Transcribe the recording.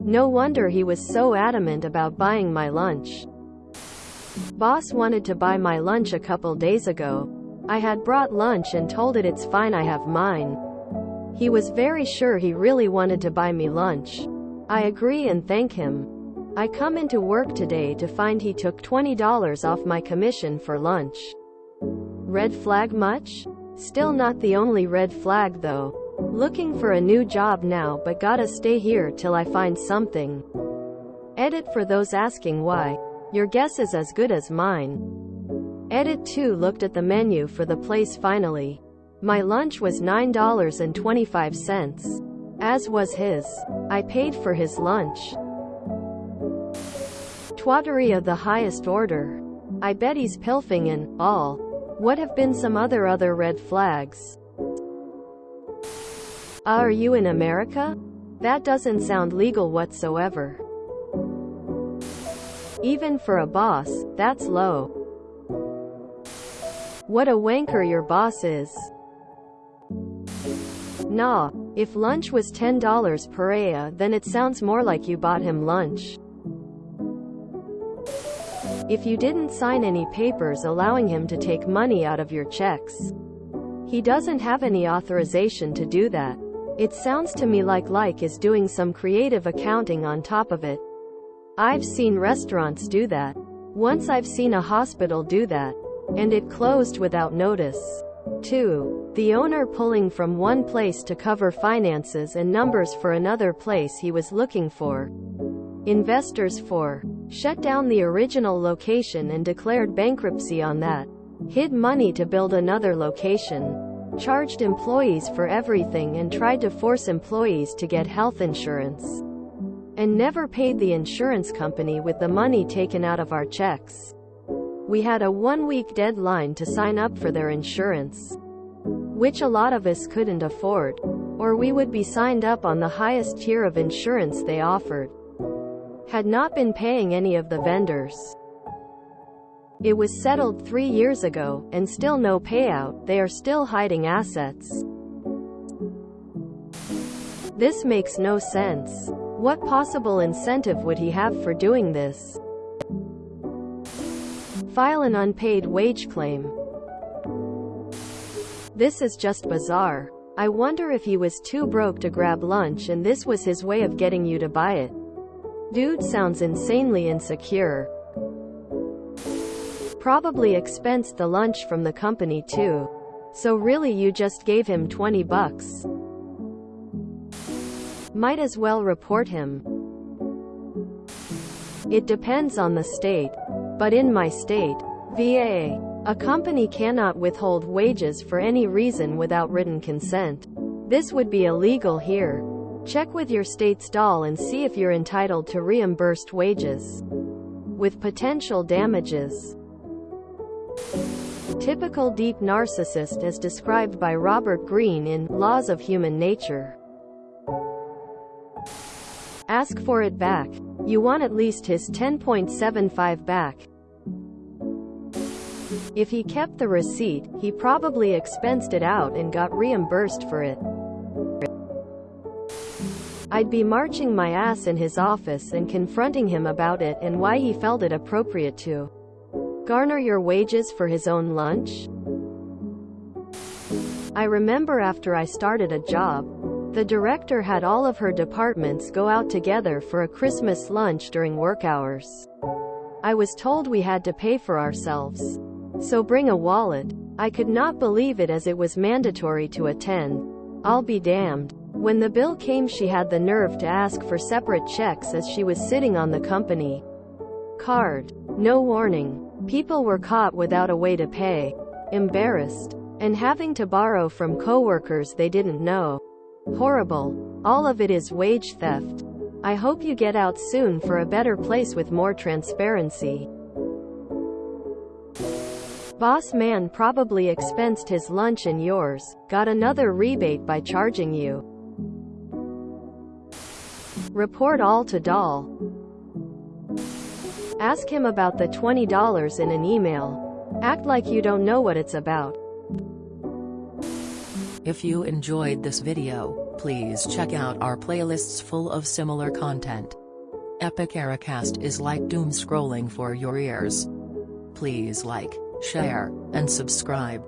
No wonder he was so adamant about buying my lunch. Boss wanted to buy my lunch a couple days ago. I had brought lunch and told it it's fine I have mine. He was very sure he really wanted to buy me lunch. I agree and thank him. I come into work today to find he took $20 off my commission for lunch. Red flag much? Still not the only red flag though. Looking for a new job now but gotta stay here till I find something. Edit for those asking why. Your guess is as good as mine. Edit 2 looked at the menu for the place finally. My lunch was $9.25. As was his. I paid for his lunch. Twattery of the highest order. I bet he's pilfing and all. What have been some other other red flags? Are you in America? That doesn't sound legal whatsoever. Even for a boss, that's low. What a wanker your boss is. Nah, if lunch was $10 per aya then it sounds more like you bought him lunch. If you didn't sign any papers allowing him to take money out of your checks. He doesn't have any authorization to do that. It sounds to me like like is doing some creative accounting on top of it. I've seen restaurants do that. Once I've seen a hospital do that. And it closed without notice. 2. The owner pulling from one place to cover finances and numbers for another place he was looking for. Investors 4. Shut down the original location and declared bankruptcy on that. Hid money to build another location. Charged employees for everything and tried to force employees to get health insurance. And never paid the insurance company with the money taken out of our checks. We had a one-week deadline to sign up for their insurance. Which a lot of us couldn't afford. Or we would be signed up on the highest tier of insurance they offered. Had not been paying any of the vendors. It was settled three years ago, and still no payout, they are still hiding assets. This makes no sense. What possible incentive would he have for doing this? File an unpaid wage claim. This is just bizarre. I wonder if he was too broke to grab lunch and this was his way of getting you to buy it. Dude sounds insanely insecure. Probably expensed the lunch from the company too. So really you just gave him 20 bucks. Might as well report him. It depends on the state. But in my state, VA, a company cannot withhold wages for any reason without written consent. This would be illegal here. Check with your state's DOL and see if you're entitled to reimbursed wages. With potential damages. Typical deep narcissist as described by Robert Greene in Laws of Human Nature. Ask for it back. You want at least his 10.75 back. If he kept the receipt, he probably expensed it out and got reimbursed for it. I'd be marching my ass in his office and confronting him about it and why he felt it appropriate to garner your wages for his own lunch. I remember after I started a job, the director had all of her departments go out together for a Christmas lunch during work hours. I was told we had to pay for ourselves. So bring a wallet. I could not believe it as it was mandatory to attend. I'll be damned. When the bill came she had the nerve to ask for separate checks as she was sitting on the company card. No warning. People were caught without a way to pay. Embarrassed. And having to borrow from coworkers they didn't know. Horrible. All of it is wage theft. I hope you get out soon for a better place with more transparency. Boss man probably expensed his lunch and yours, got another rebate by charging you. Report all to DOL. Ask him about the $20 in an email. Act like you don't know what it's about. If you enjoyed this video, please check out our playlists full of similar content. Epic Ericast is like doom scrolling for your ears. Please like, share, and subscribe.